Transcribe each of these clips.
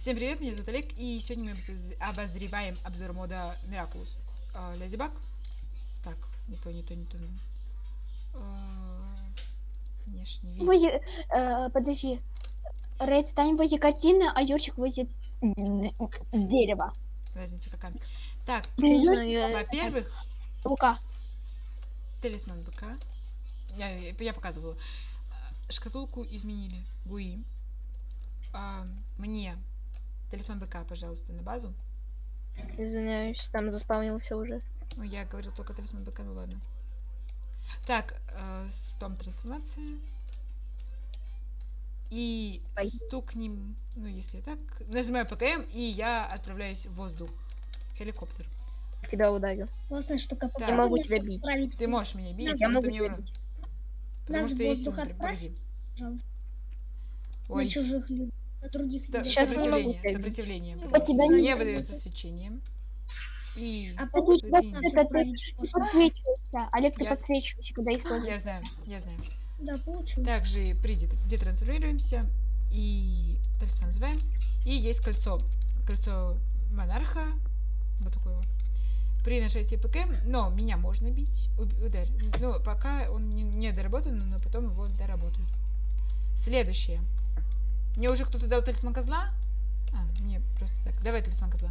Всем привет, меня зовут Олег, и сегодня мы обоз- обозреваем обзор мода Miraculous. А, Леди Баг. Так, не то, не то, не то. А, Внешний вид. Возле, э, подожди. Рейд стань возле картины, а Юрчик возле дерева. Разница какая. Так, во-первых, Лука. талисман БК. Я, я показывала. А, Шкатулку изменили. Гуи. А, мне талисман БК, пожалуйста, на базу. Извиняюсь, там заспавнился уже. Ну, я говорил только талисман БК, ну ладно. Так, э, стом трансформация. И Ай. стукнем, ну, если так, нажимаю ПКМ, и я отправляюсь в воздух. Хеликоптер. Тебя ударил. Классная штука. Да. Я могу тебя бить. Ты можешь меня бить, Нас- Я могу тебя бить. Потому Нас что в если... воздух например, отправь. погоди. Ой, На чужих людей. На других ста-. Сейчас не могу сопротивление, потому тебя что не не выдается свечением. И... А Ты получится это ты космос? подсвечиваешься. Олег, ты Я- подсвечиваешься, когда используешь. Я знаю, я знаю. Да, получилось. Также при дет- детрансформируемся и талисман называем. И есть кольцо. Кольцо монарха. Вот такое вот. При нажатии ПК, но меня можно бить. Ударь. Ну, пока он не, не доработан, но потом его доработают. Следующее. Мне уже кто-то дал талисман козла? А, мне просто так. Давай талисман козла.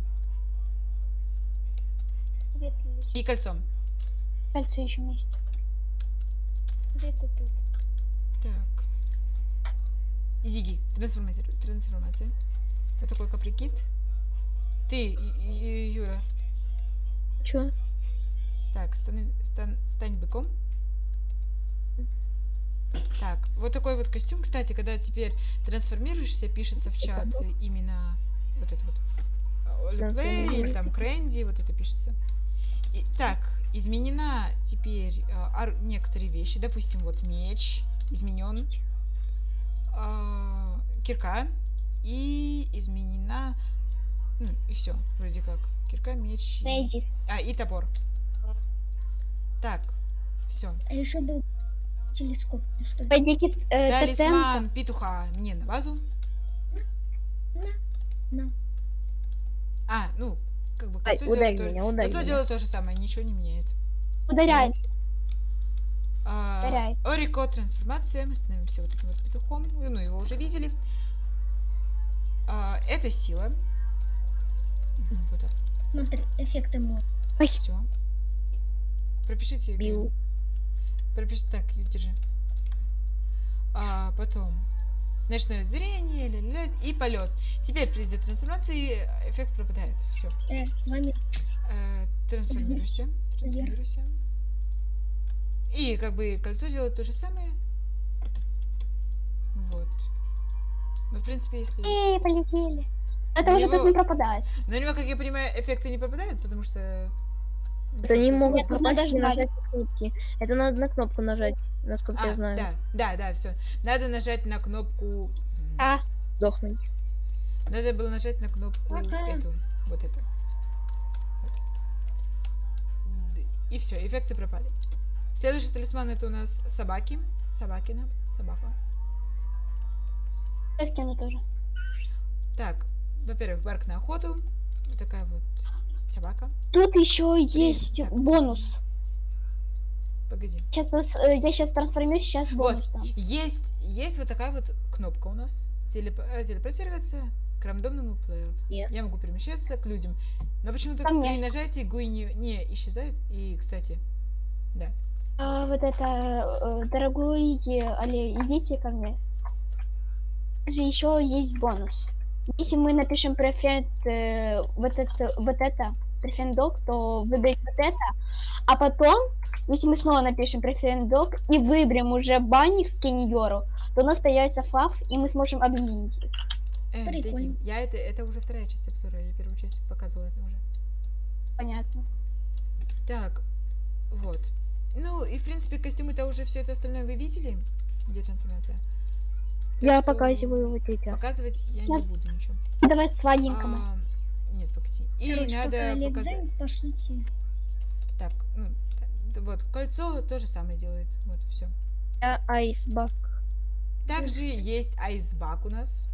И кольцо. Кольцо еще вместе. Где-то тут. Так. Зиги, трансформация. трансформация. Вот такой каприкит. Ты, Юра. Чё? Так, стань, стань, стань быком. Так, вот такой вот костюм, кстати, когда теперь трансформируешься, пишется в чат именно вот это вот. Или там Крэнди, вот это пишется. И, так, изменена теперь ар- некоторые вещи. Допустим, вот меч изменен. а, кирка. И изменена... Ну, и все, вроде как. Кирка, меч. и- а, и топор. Так, все. А еще был телескоп. Что ли? Пойдите, э, тотем. Талисман петуха мне на базу. На. А, ну, как бы Ай, кольцо ударь делает то- меня, ударь кольцо меня. делает то же самое, ничего не меняет. Ударяет. А, Ударяет. Орико трансформация. Мы становимся вот таким вот петухом. Ну, его уже видели. А, это сила. Вот так. Смотри, эффекты мод. Все. Пропишите. Г. Бил. Пропиши. Так, держи. А, потом. Ночное зрение, ля-ля-ля, и полет. Теперь при трансформации эффект пропадает. Все. Э. Э, трансформируйся. Трансформируйся. И как бы кольцо делает то же самое. Вот. Ну, в принципе, если... Эй, полетели. Это На уже него- так не пропадает. На него, как я понимаю, эффекты не попадают, потому что... Это не могут надо если ждать. нажать на кнопки. Это надо на кнопку нажать, насколько А, я знаю. да, да, да, все. Надо нажать на кнопку... А, Сдохнуть. Надо было нажать на кнопку Пока. эту. Вот это. Вот. И все, эффекты пропали. Следующий талисман это у нас собаки. Собакина. Собака. я скину тоже. Так, во-первых, барк на охоту. Вот такая вот собака. Тут еще есть так. бонус. Погоди. Сейчас, э, я сейчас трансформируюсь, сейчас Вот. бонус там. Есть, есть вот такая вот кнопка у нас. Телеп- э, телепортироваться к рандомному плееру. Нет. Я могу перемещаться к людям. Но почему-то при нажатии гуи не, не исчезает. И, кстати, да. А, вот это, э, дорогой Али, идите ко мне. Же еще есть бонус. Если мы напишем префент э, вот это, вот это, док, то выбрать вот это, а потом, если мы снова напишем префент док и выберем уже банник с Кенниеру, то у нас появится фав, и мы сможем объединить их. Э, Прикольно. Я это, это уже вторая часть обзора. Я первую часть показывала это уже. Понятно. Так, вот. Ну, и в принципе, костюмы-то уже все это остальное вы видели? Где трансформация? Я что показываю вот эти. Показывать я не Сейчас. буду ничего. Давай сладенького. А, нет, погоди. И Короче, надо показать. пошлите. Так, ну, вот, кольцо то же самое делает. Вот, все. Я айсбак. Также есть айсбак у нас.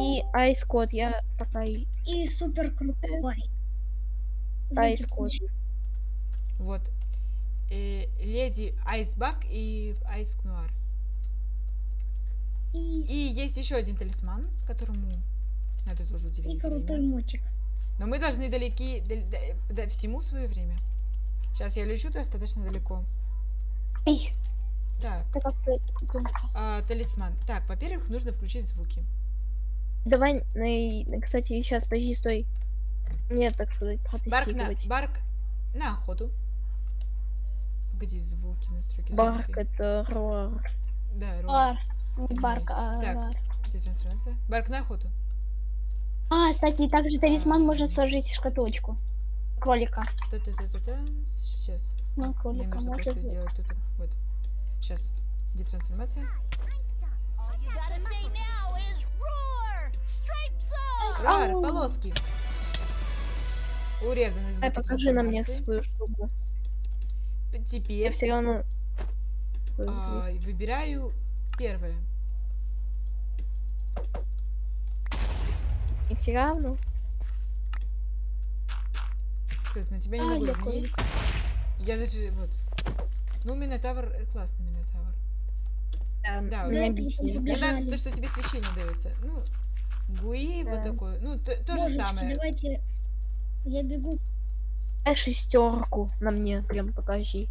И айс-код, я пока и И супер крутой. Включи. Вот. Э, леди Айсбак и Айс Нуар. И, есть еще один талисман, которому надо тоже уделить и время. крутой мотик. Но мы должны далеки дал- да- да- всему свое время. Сейчас я лечу достаточно далеко. Эй, Так, а, талисман. Так, во-первых, нужно включить звуки. Давай, на- кстати, сейчас, подожди, стой. Мне, так сказать, Барк на, барк на охоту. Где звуки, настройки Барк звуки? это роар. Да, ровно. Не барк, а Так. бар. Где трансформация? Барк на охоту. А, кстати, также талисман А. можно сложить в шкатулочку. Кролика. Та-та-та-та-та. Сейчас. Ну, Мне кролика нужно можно просто сделать. тут. Вот. Сейчас. Где трансформация? Рар, полоски. Урезаны Ай, звуки покажи на мне свою штуку. Я Теперь все равно... а, выбираю первое. И все равно. То есть на тебя не А, могу я изменить. Я даже вот. Ну, Минотавр э, классный Минотавр. Да, Да, мне вот. нравится то, что тебе свечение дается. Ну, Гуи вот Да. такое. Ну, то, то же самое. давайте. Я бегу. Дай шестерку на мне, прям покажи.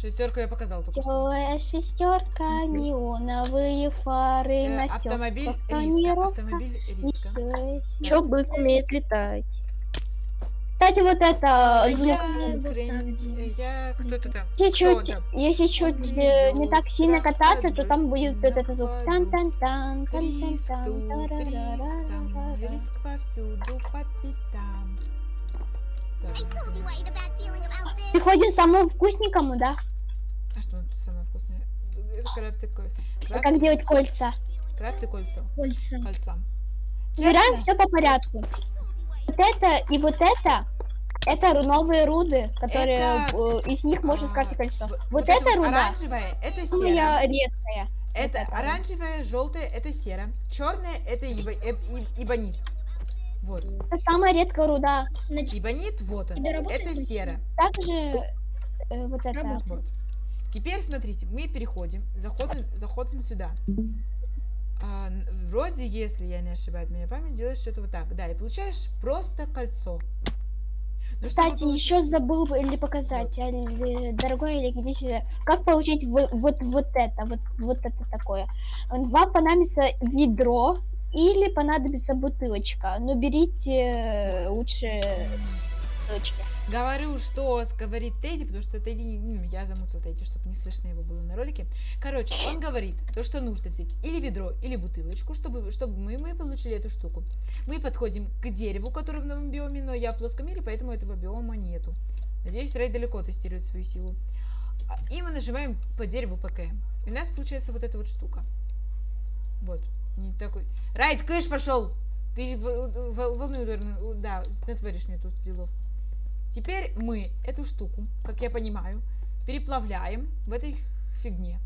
Шестерку я показал только что. Целая шестерка, неоновые фары Э, на автомобиль риска. Автомобиль риска. Чё бык умеет летать? Кстати, вот это А звук. я, хрен- я кто-то там. Если Кто чуть, там? если чуть э, не так сильно кататься, то там будет вот этот звук. тан тан тан тан Риск тан тут, тан риск там, риск повсюду по пятам. This. Приходим к самому вкусненькому, да? А что тут самое вкусное? Крафты, ко- Как крафты, делать кольца. крафты кольца. Кольца. Кольца. Честно? все по порядку. Вот это и вот это, это новые руды, которые Это, э, из них можно А, скрафтить кольцо. в- Вот это руда оранжевая, это серая. редкая. Это это. оранжевая, желтая, это серая. Черная, это ибо- эб- иб- ибонит. Вот. Это самая редкая руда. Ибонит, вот он. Это серая. Также э, вот это. Работает. Вот. Теперь смотрите, мы переходим, заходим, заходим сюда. А, вроде, если я не ошибаюсь, меня память делаешь что-то вот так. Да, и получаешь просто кольцо. Ну, чтобы Кстати, получ- еще забыл бы или показать, Али- дорогой Олег, иди сюда. Как получить вот, вот, вот это, вот, вот это такое? Вам понадобится ведро или понадобится бутылочка. Но берите э, лучше бутылочки. Говорю, что говорит Тедди, потому что Тедди, ну, я замутила Тедди, чтобы не слышно его было на ролике. Короче, он говорит, то, что нужно взять или ведро, или бутылочку, чтобы, чтобы мы, мы получили эту штуку. Мы подходим к дереву, которое в новом биоме, но я в плоском мире, поэтому этого биома нету. Надеюсь, Рэй далеко тестирует свою силу. А, И мы нажимаем по дереву ПК. И у нас получается вот эта вот штука. Вот. Не такой... Райт, кыш пошел! Ты волну, да, натворишь мне тут делов. Теперь мы эту штуку, как я понимаю, переплавляем в этой фигне.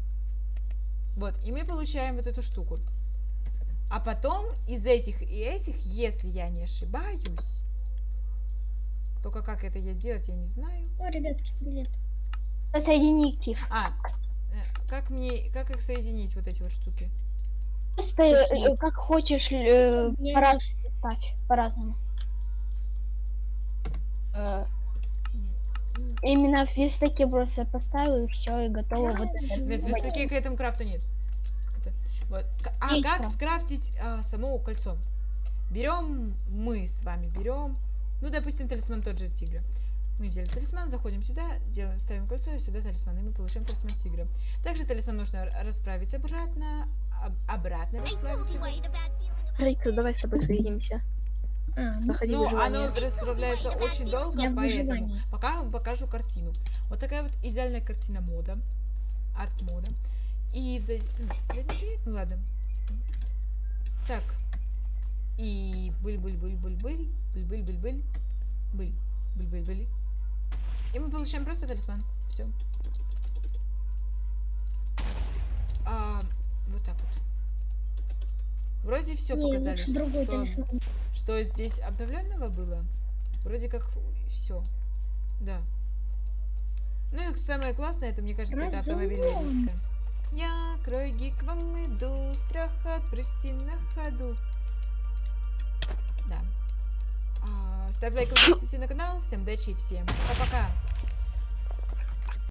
Вот, и мы получаем вот эту штуку. А потом из этих и этих, если я не ошибаюсь, только как это я делать, я не знаю. О, ребятки, привет. Соедините их. А, э, как мне, как их соединить, вот эти вот штуки? Просто э, как хочешь, э, по-разному по-разному. Э, Именно в верстаке просто поставил и все, и готово. Вот. Нет, в верстаке к этому крафту нет. Вот. А Есть как крафт. скрафтить а, само кольцо? Берем, мы с вами берем, ну, допустим, талисман тот же тигра. Мы взяли талисман, заходим сюда, делаем, ставим кольцо, и сюда талисман, и мы получаем талисман тигра. Также талисман нужно расправить обратно, об- обратно расправить Рица, давай с тобой соединимся. А, ну, Ну, оно расправляется очень долго, Я поэтому пока вам покажу картину. Вот такая вот идеальная картина мода, арт-мода. И в зад- м, задней части- ну ладно. Так. И быль-быль-быль-быль-быль, быль-быль-быль-быль, быль, быль-быль-быль. И мы получаем просто талисман. Все. А, вот так вот. Вроде все Не, показали, что, что, что здесь обновленного было. Вроде как все. Да. Ну и самое классное, это, мне кажется, это Разлом. автомобильная диска. Я, Кройги, к вам иду, страх отпусти на ходу. Да. А, ставь лайк, подписывайся на канал. Всем удачи и всем пока-пока.